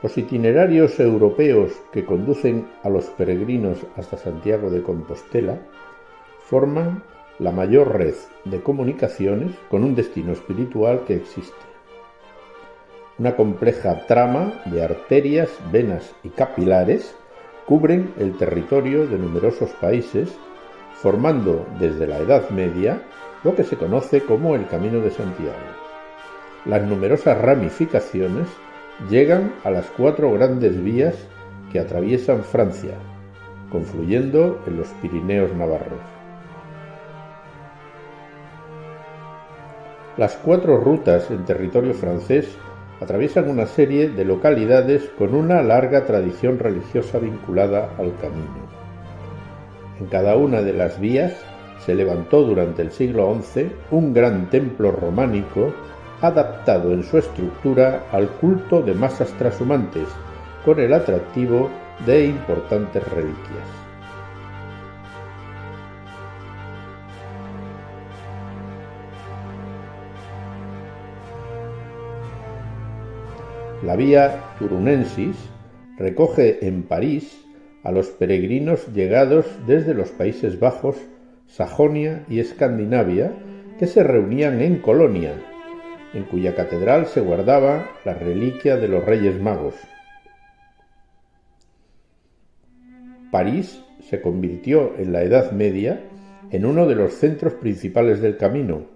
Los itinerarios europeos que conducen a los peregrinos hasta Santiago de Compostela forman la mayor red de comunicaciones con un destino espiritual que existe. Una compleja trama de arterias, venas y capilares cubren el territorio de numerosos países, formando desde la Edad Media lo que se conoce como el Camino de Santiago. Las numerosas ramificaciones llegan a las cuatro grandes vías que atraviesan Francia, confluyendo en los Pirineos navarros. Las cuatro rutas en territorio francés atraviesan una serie de localidades con una larga tradición religiosa vinculada al camino. En cada una de las vías se levantó durante el siglo XI un gran templo románico adaptado en su estructura al culto de masas trashumantes, con el atractivo de importantes reliquias. La vía Turunensis recoge en París a los peregrinos llegados desde los Países Bajos, Sajonia y Escandinavia que se reunían en Colonia, en cuya catedral se guardaba la reliquia de los Reyes Magos. París se convirtió en la Edad Media en uno de los centros principales del camino,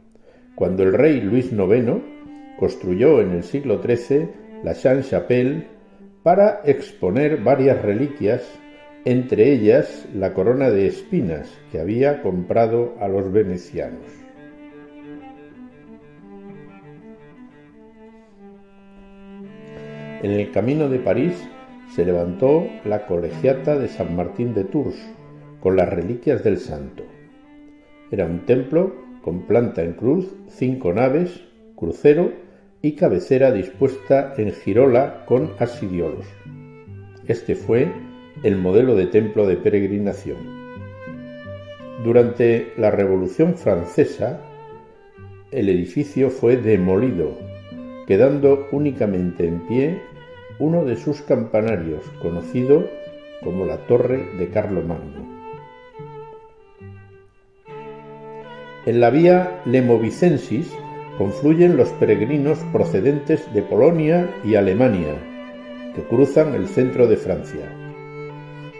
cuando el rey Luis IX construyó en el siglo XIII la Sainte-Chapelle para exponer varias reliquias, entre ellas la corona de espinas que había comprado a los venecianos. En el camino de París se levantó la colegiata de San Martín de Tours con las reliquias del santo. Era un templo con planta en cruz, cinco naves, crucero y cabecera dispuesta en girola con asidiolos. Este fue el modelo de templo de peregrinación. Durante la Revolución Francesa, el edificio fue demolido, quedando únicamente en pie uno de sus campanarios, conocido como la Torre de Carlomagno. En la vía Lemovicensis confluyen los peregrinos procedentes de Polonia y Alemania, que cruzan el centro de Francia.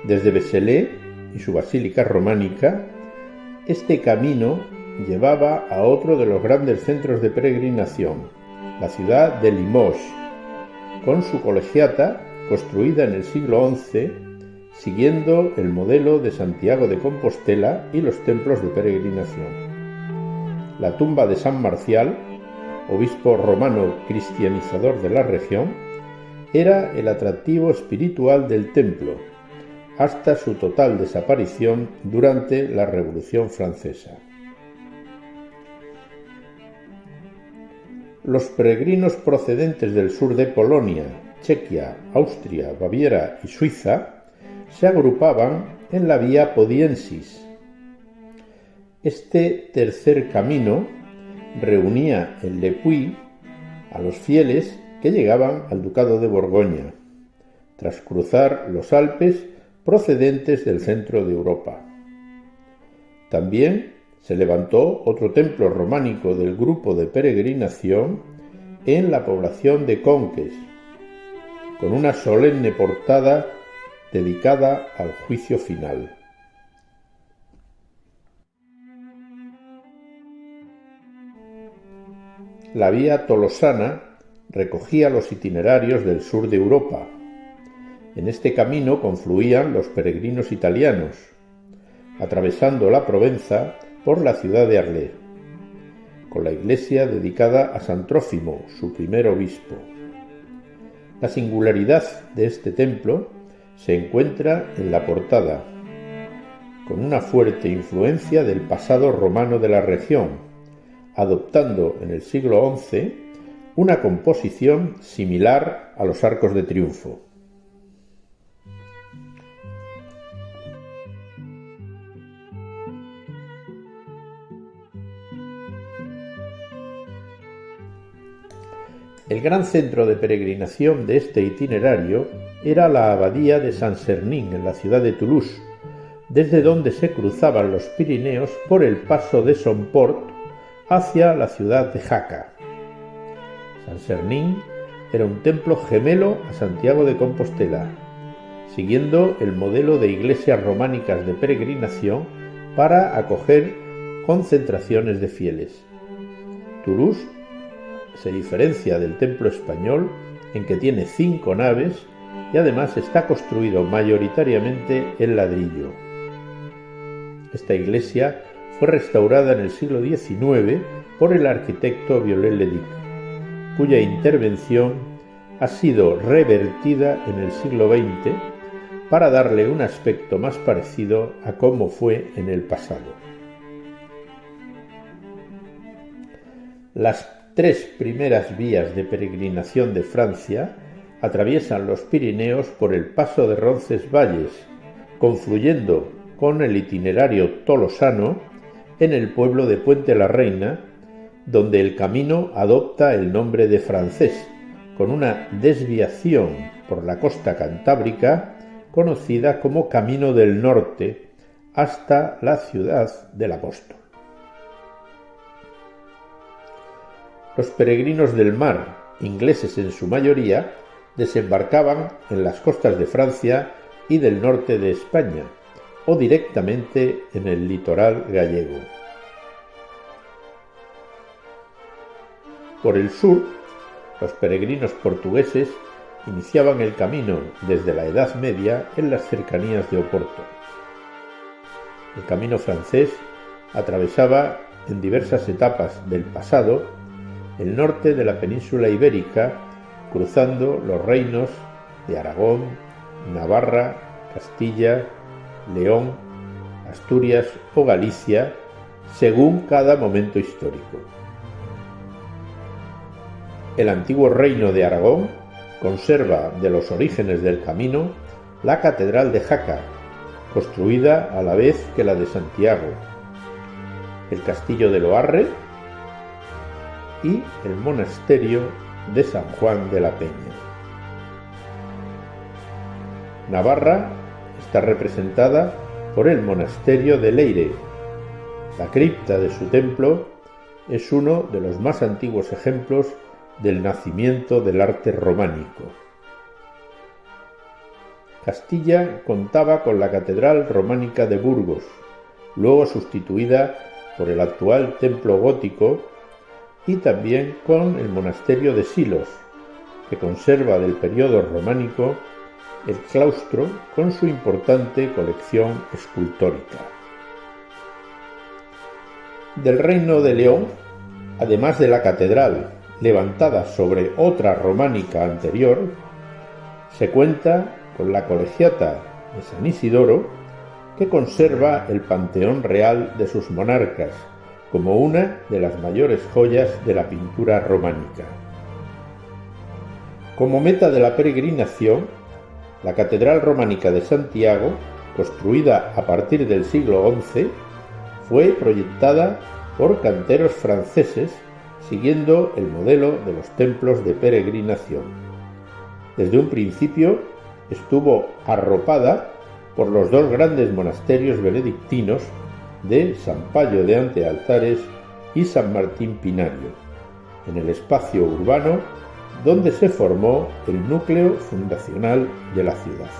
Desde Beselé y su basílica románica, este camino llevaba a otro de los grandes centros de peregrinación, la ciudad de Limoges, con su colegiata construida en el siglo XI siguiendo el modelo de Santiago de Compostela y los templos de peregrinación. La tumba de San Marcial, obispo romano cristianizador de la región, era el atractivo espiritual del templo, hasta su total desaparición durante la Revolución Francesa. Los peregrinos procedentes del sur de Polonia, Chequia, Austria, Baviera y Suiza se agrupaban en la vía Podiensis. Este tercer camino reunía en Le Puy a los fieles que llegaban al Ducado de Borgoña, tras cruzar los Alpes procedentes del centro de Europa. También se levantó otro templo románico del grupo de peregrinación en la población de Conques, con una solemne portada dedicada al juicio final. La vía tolosana recogía los itinerarios del sur de Europa. En este camino confluían los peregrinos italianos, atravesando la Provenza por la ciudad de Arlé, con la iglesia dedicada a San Trófimo, su primer obispo. La singularidad de este templo se encuentra en la portada, con una fuerte influencia del pasado romano de la región, adoptando en el siglo XI una composición similar a los arcos de triunfo. El gran centro de peregrinación de este itinerario era la abadía de Saint-Sernin en la ciudad de Toulouse, desde donde se cruzaban los Pirineos por el paso de Somport hacia la ciudad de Jaca. Saint-Sernin era un templo gemelo a Santiago de Compostela, siguiendo el modelo de iglesias románicas de peregrinación para acoger concentraciones de fieles. Toulouse se diferencia del templo español en que tiene cinco naves y además está construido mayoritariamente en ladrillo. Esta iglesia fue restaurada en el siglo XIX por el arquitecto Viollet-le-Duc, cuya intervención ha sido revertida en el siglo XX para darle un aspecto más parecido a cómo fue en el pasado. Las tres primeras vías de peregrinación de Francia atraviesan los Pirineos por el paso de Roncesvalles, confluyendo con el itinerario tolosano en el pueblo de Puente la Reina, donde el camino adopta el nombre de francés, con una desviación por la costa cantábrica conocida como Camino del Norte hasta la ciudad del apóstol. Los peregrinos del mar, ingleses en su mayoría, desembarcaban en las costas de Francia y del norte de España, o directamente en el litoral gallego. Por el sur, los peregrinos portugueses iniciaban el camino desde la Edad Media en las cercanías de Oporto. El camino francés atravesaba en diversas etapas del pasado el norte de la península ibérica, cruzando los reinos de Aragón, Navarra, Castilla, León, Asturias o Galicia, según cada momento histórico. El antiguo reino de Aragón conserva de los orígenes del camino la Catedral de Jaca, construida a la vez que la de Santiago, el castillo de Loarre y el monasterio de San Juan de la Peña. Navarra está representada por el monasterio de Leire. La cripta de su templo es uno de los más antiguos ejemplos del nacimiento del arte románico. Castilla contaba con la Catedral Románica de Burgos, luego sustituida por el actual templo gótico y también con el monasterio de Silos, que conserva del periodo románico el claustro con su importante colección escultórica. Del Reino de León, además de la catedral levantada sobre otra románica anterior, se cuenta con la colegiata de San Isidoro, que conserva el panteón real de sus monarcas, como una de las mayores joyas de la pintura románica. Como meta de la peregrinación, la Catedral Románica de Santiago, construida a partir del siglo XI, fue proyectada por canteros franceses siguiendo el modelo de los templos de peregrinación. Desde un principio estuvo arropada por los dos grandes monasterios benedictinos de San Payo de Antealtares y San Martín Pinario, en el espacio urbano donde se formó el núcleo fundacional de la ciudad.